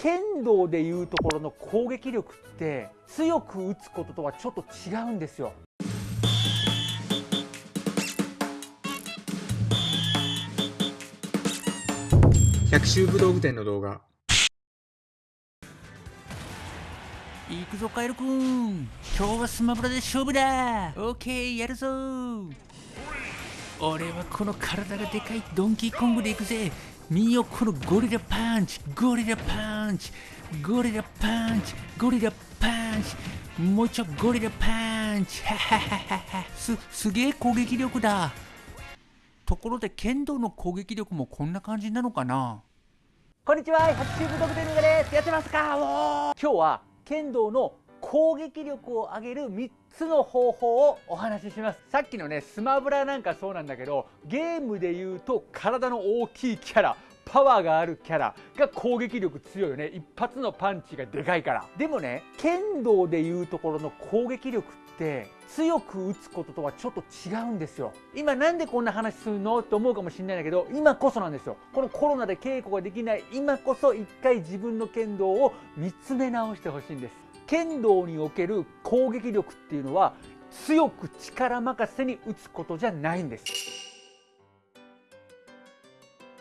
剣道でいうところの攻撃力って強く打つこととはちょっと違うんですよ。百秋武道具店の動画。行くぞカエルくん。今日はスマブラで勝負だ。オッケーやるぞ。俺はこの体がでかいドンキーコングで行くぜ見よこのゴリラパンチゴリラパンチゴリラパンチゴリラパンチもうちょゴリラパンチ。すすげえ攻撃力だ。ところで剣道の攻撃力もこんな感じなのかな？こんにちは百秋武道具店のです。やってますか？おー。今日は剣道の攻撃力を上げる3つの方法をお話しします。さっきのねスマブラなんかそうなんだけどゲームで言うと体の大きいキャラパワーがあるキャラが攻撃力強いよね。一発のパンチがでかいから。でもね剣道でいうところの攻撃力って強く打つこととはちょっと違うんですよ。今なんでこんな話するのって思うかもしれないんだけど今こそなんですよ。このコロナで稽古ができない今こそ一回自分の剣道を見つめ直してほしいんです。剣道における攻撃力っていうのは強く力任せに打つことじゃないんです。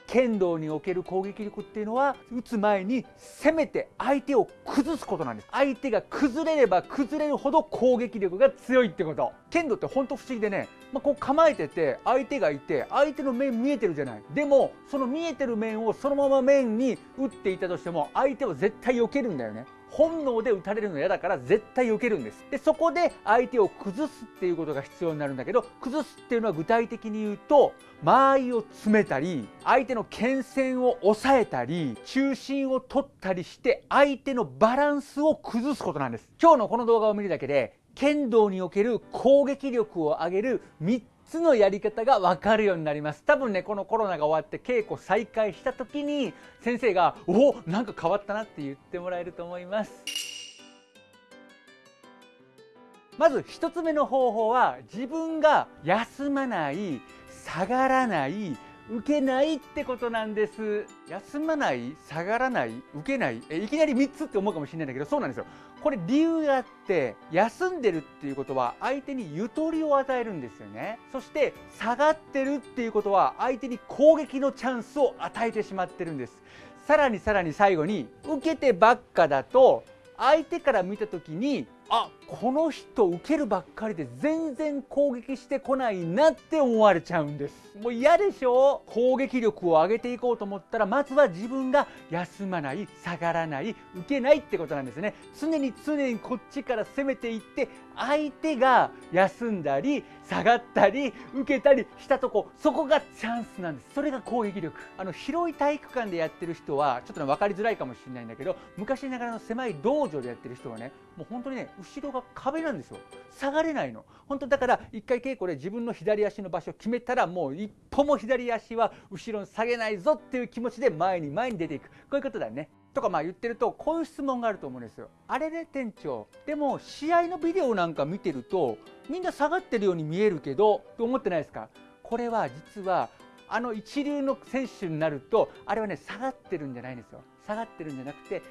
剣道における攻撃力っていうのは打つ前に攻めて相手を崩すことなんです。相手が崩れれば崩れるほど攻撃力が強いってこと。剣道ってほんと不思議でね、まあ、こう構えてて相手がいて相手の面見えてるじゃない。でもその見えてる面をそのまま面に打っていたとしても相手は絶対避けるんだよね。本能で打たれるの嫌だから絶対避けるんです。でそこで相手を崩すっていうことが必要になるんだけど崩すっていうのは具体的に言うと間合いを詰めたり相手の剣線を抑えたり中心を取ったりして相手のバランスを崩すことなんです。今日のこの動画を見るだけで剣道における攻撃力を上げる3つのやり方が分かるようになります。多分ねこのコロナが終わって稽古再開した時に先生が「おなんか変わったな」って言ってもらえると思います。まず1つ目の方法は自分が休まない下がらない受けないってことなんです。休まない下がらない受けない。えいきなり3つって思うかもしれないんだけどそうなんですよ。これ理由があって休んでるっていうことは相手にゆとりを与えるんですよね。そして下がってるっていうことは相手に攻撃のチャンスを与えてしまってるんです。さらにさらに最後に受けてばっかだと相手から見た時にあこの人受けるばっかりで全然攻撃してこないなって思われちゃうんです。もう嫌でしょ？攻撃力を上げていこうと思ったらまずは自分が休まない下がらない受けないってことなんですね。常に常にこっちから攻めていって相手が休んだり下がったり受けたりしたとこそこがチャンスなんです。それが攻撃力。あの広い体育館でやってる人はちょっとね分かりづらいかもしれないんだけど昔ながらの狭い道場でやってる人はねもう本当にね後ろが壁なんですよ。下がれないの。本当だから一回稽古で自分の左足の場所を決めたらもう一歩も左足は後ろに下げないぞっていう気持ちで前に前に出ていく。こういうことだね。とかまあ言ってるとこういう質問があると思うんですよ。あれで店長。でも試合のビデオなんか見てるとみんな下がってるように見えるけどと思ってないですか？これは実はあの一流の選手になるとあれはね下がってるんじゃないんですよ。下がってるんじゃなくて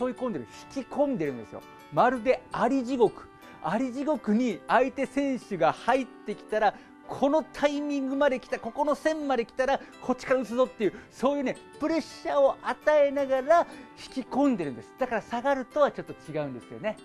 誘い込んでる引き込んでるんですよ。まるであり地獄。あり地獄に相手選手が入ってきたらこのタイミングまで来たここの線まで来たらこっちから打つぞっていうそういうねプレッシャーを与えながら引き込んでるんです。だから下がるとはちょっと違うんですよね。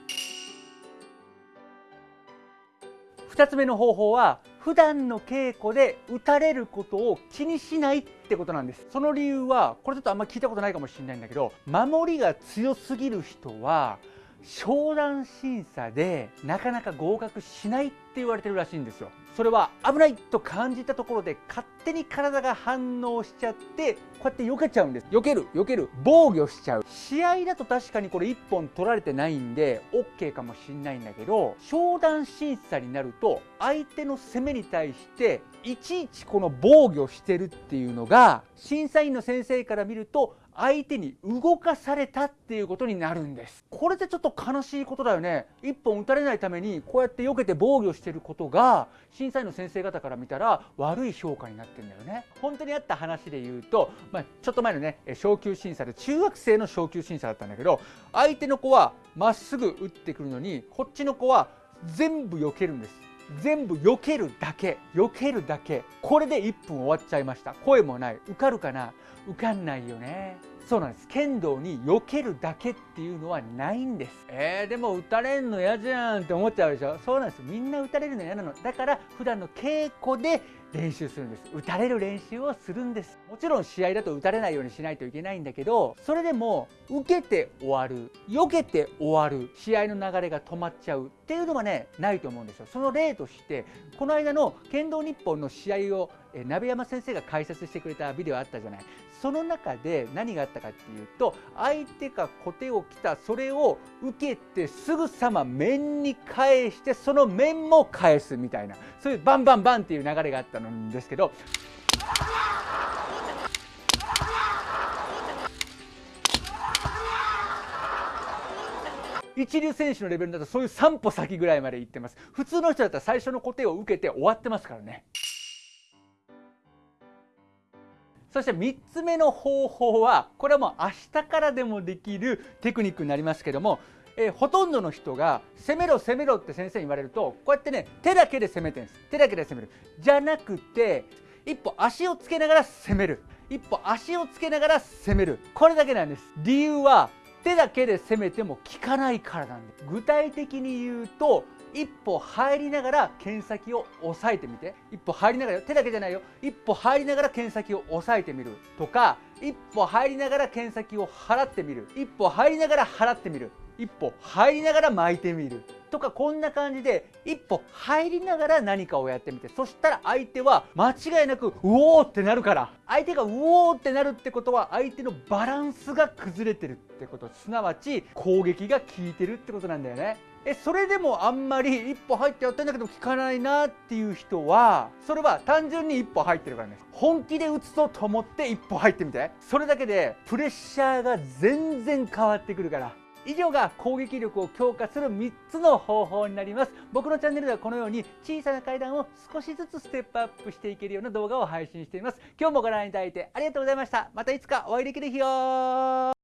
2つ目の方法は普段の稽古で打たれることを気にしないってことなんです。その理由はこれちょっとあんま聞いたことないかもしれないんだけど守りが強すぎる人は商談審査でなかなか合格しないって言われてるらしいんですよ。それは危ないと感じたところで勝手に体が反応しちゃってこうやって避けちゃうんです。避ける避ける。防御しちゃう。試合だと確かにこれ1本取られてないんで OK かもしんないんだけど商談審査になると相手の攻めに対していちいちこの防御してるっていうのが審査員の先生から見ると相手に動かされたっていうことになるんです。これってちょっと悲しいことだよね。一本打たれないためにこうやって避けて防御してることが審査員の先生方から見たら悪い評価になってんだよね。本当にあった話で言うと、まあ、ちょっと前のね昇級審査で中学生の昇級審査だったんだけど相手の子はまっすぐ打ってくるのにこっちの子は全部避けるんです。全部避けるだけ避けるだけこれで1分終わっちゃいました。声もない。受かるかな？受かんないよね。そうなんです。剣道に避けるだけっていうのはないんです。えー、でも打たれんの嫌じゃんって思っちゃうでしょ。そうなんです。みんな打たれるの嫌なの。だから普段の稽古で練習するんです。打たれる練習をするんです。もちろん試合だと打たれないようにしないといけないんだけどそれでも受けて終わる避けて終わる試合の流れが止まっちゃうっていうのはねないと思うんですよ。その例としてこの間の剣道日本の試合を鍋山先生が解説してくれたビデオあったじゃない。その中で何があったかっていうと相手が小手を来たそれを受けてすぐさま面に返してその面も返すみたいなそういうバンバンバンっていう流れがあったんですけど一流選手のレベルだとそういう3歩先ぐらいまで行ってます。普通の人だったら最初の小手を受けて終わってますからね。そして3つ目の方法はこれはもう明日からでもできるテクニックになりますけども、えー、ほとんどの人が攻めろ攻めろって先生に言われるとこうやってね手だけで攻めてるんです。手だけで攻める。じゃなくて一歩足をつけながら攻める。一歩足をつけながら攻める。これだけなんです。理由は手だけで攻めても効かないからなんで具体的に言うと一歩入りながら剣先を押さえてみて。一歩入りながら手だけじゃないよ。一歩入りながら剣先を押さえてみるとか一歩入りながら剣先を払ってみる。一歩入りながら払ってみる。一歩入りながら巻いてみる。とかこんな感じで一歩入りながら何かをやってみて。そしたら相手は間違いなくうおーってなるから。相手がうおーってなるってことは相手のバランスが崩れてるってこと。すなわち攻撃が効いてるってことなんだよね。えそれでもあんまり一歩入ってやってんだけど効かないなっていう人はそれは単純に一歩入ってるからね。本気で打つぞと思って一歩入ってみて。それだけでプレッシャーが全然変わってくるから。以上が攻撃力を強化する3つの方法になります。僕のチャンネルではこのように小さな階段を少しずつステップアップしていけるような動画を配信しています。今日もご覧いただいてありがとうございました。またいつかお会いできる日を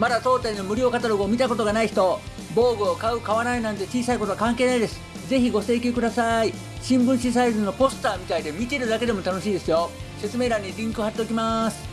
まだ当店の無料カタログを見たことがない人防具を買う買わないなんて小さいことは関係ないです。ぜひご請求ください。新聞紙サイズのポスターみたいで見てるだけでも楽しいですよ。説明欄にリンク貼っておきます。